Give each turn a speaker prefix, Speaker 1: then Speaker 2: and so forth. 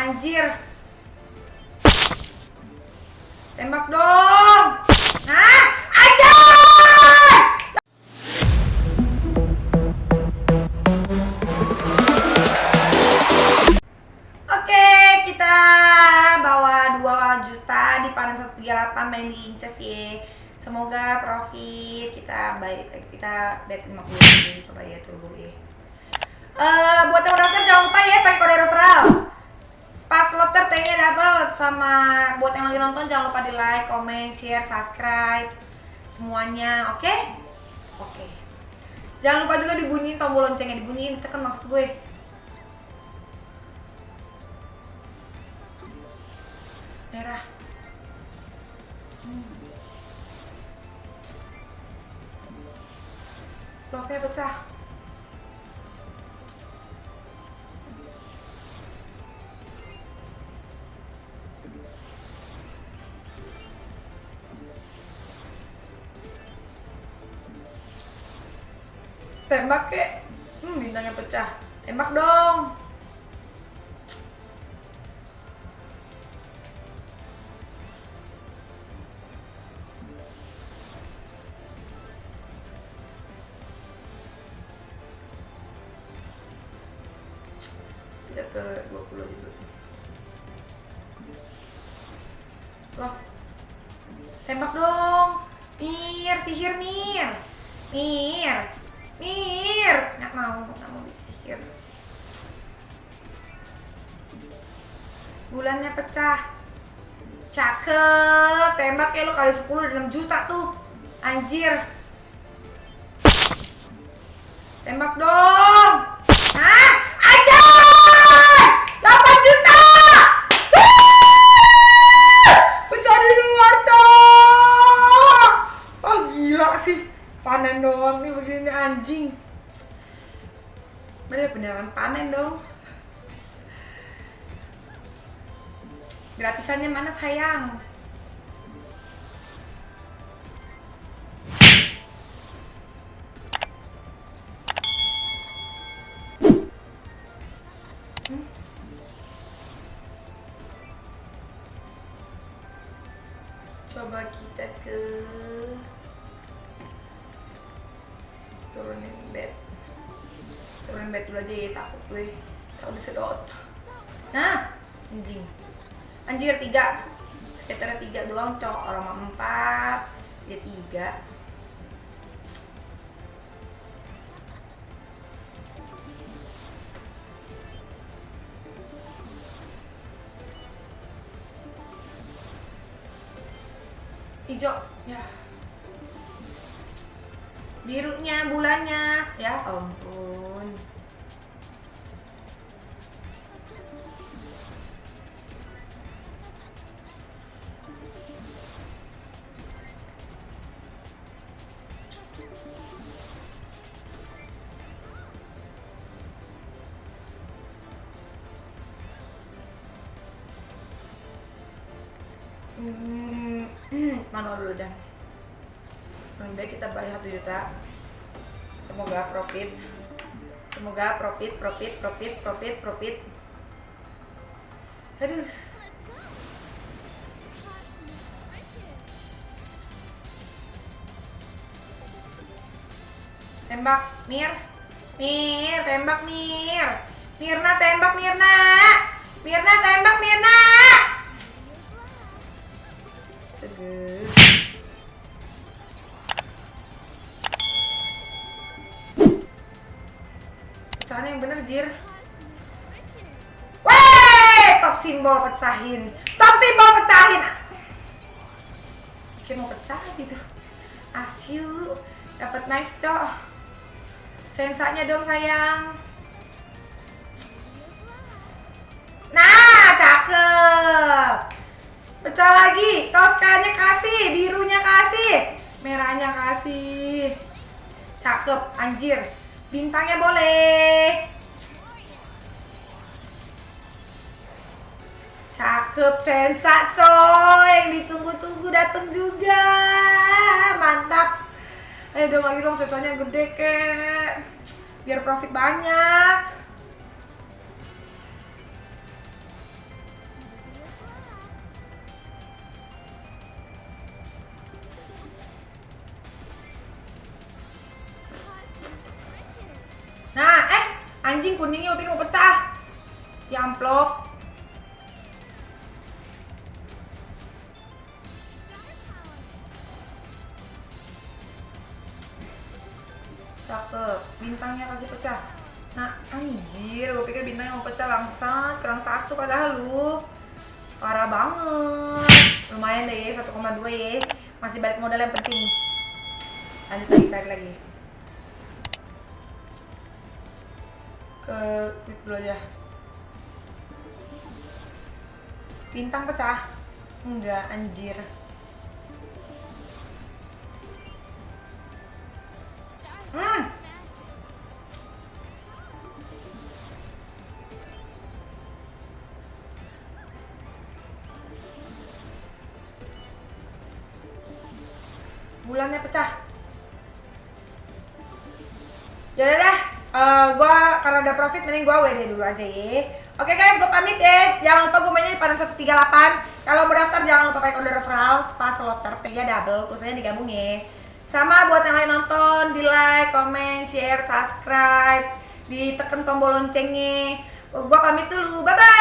Speaker 1: Anjir. Tembak dong. Nah, anjir! Oke, kita bawa 2 juta di panen 138 main di Inces. Semoga profit kita baik kita bet 50 ribu coba ya dulu ya. Eh buat yang udah jangan lupa ya pakai kode referral. Pas lotter T-nya dapat sama buat yang lagi nonton jangan lupa di like, comment, share, subscribe semuanya, oke? Oke. Jangan lupa juga dibunyiin tombol loncengnya dibunyiin, tekan maksud gue. Merah. Hmm. Bloknya pecah. Tembak kek. Hmm, bintangnya pecah. Tembak dong. Tidak ke 20 aja dulu. Loh. Tembak dong. Mir, sihir Mir. Mir. Mir. Nggak mau, nggak mau disihir. Bulannya pecah. Cakep. Tembak ya lo kali 10 udah 6 juta tuh. Anjir. Tembak dong. Hah? Anjir! 8 juta! Di luar, cok! Oh, gila sih. Panen doang nih begini anjing. Bener beneran panen dong. Gratisannya mana sayang? Hmm? Coba kita ke turunin bed. Turunin bed dulu aja ya takut gue. Takut disedot nah anjing. Anjir tiga. Sekitar tiga doang cok. Orang empat. Dia tiga. Hijau ya birunya bulannya ya ampun Hmm, mana dulu dah. Lebih baik kita bayar 1 juta. Semoga profit. Semoga profit, profit, profit, profit, profit. Aduh. Tembak, Mir. Mir, tembak Mir. Mirna tembak Mirna. Mirna tembak Mirna. Teguh. Pecahan yang bener, Jir. Weh, top simbol pecahin. Top simbol pecahin. Kira mau pecah gitu. Asyu, dapat nice cok. Sensanya dong sayang. Nah, cakep. Pecah lagi. Toskanya kasih, birunya kasih, merahnya kasih. Cakep, anjir. Bintangnya boleh. Cakep, sensa coy. Yang ditunggu-tunggu datang juga. Mantap. Ayo dong lagi dong sensanya gede kek. Biar profit banyak. Anjing kuningnya Upin mau pecah. Ya amplop. Cakep. Bintangnya kasih pecah. Nah, anjir, gue pikir bintangnya mau pecah langsung kurang satu padahal lu parah banget. Lumayan deh, 1,2 ya. Masih balik modal yang penting. Lanjut lagi, cari lagi. Ke quit dulu aja. Bintang pecah? Enggak, anjir. Hmm. Bulannya pecah. Ya udah dah, Eh, gua karena udah profit mending gua WD dulu aja ya. Oke guys, gue pamit ya. Jangan lupa gue mainnya di padan 138. Kalau mau daftar jangan lupa pakai kode referral pas slot tertiga double, terusnya digabung ya. Sama buat yang lain nonton, di like, comment, share, subscribe, ditekan tombol loncengnya. Gua pamit dulu, bye bye.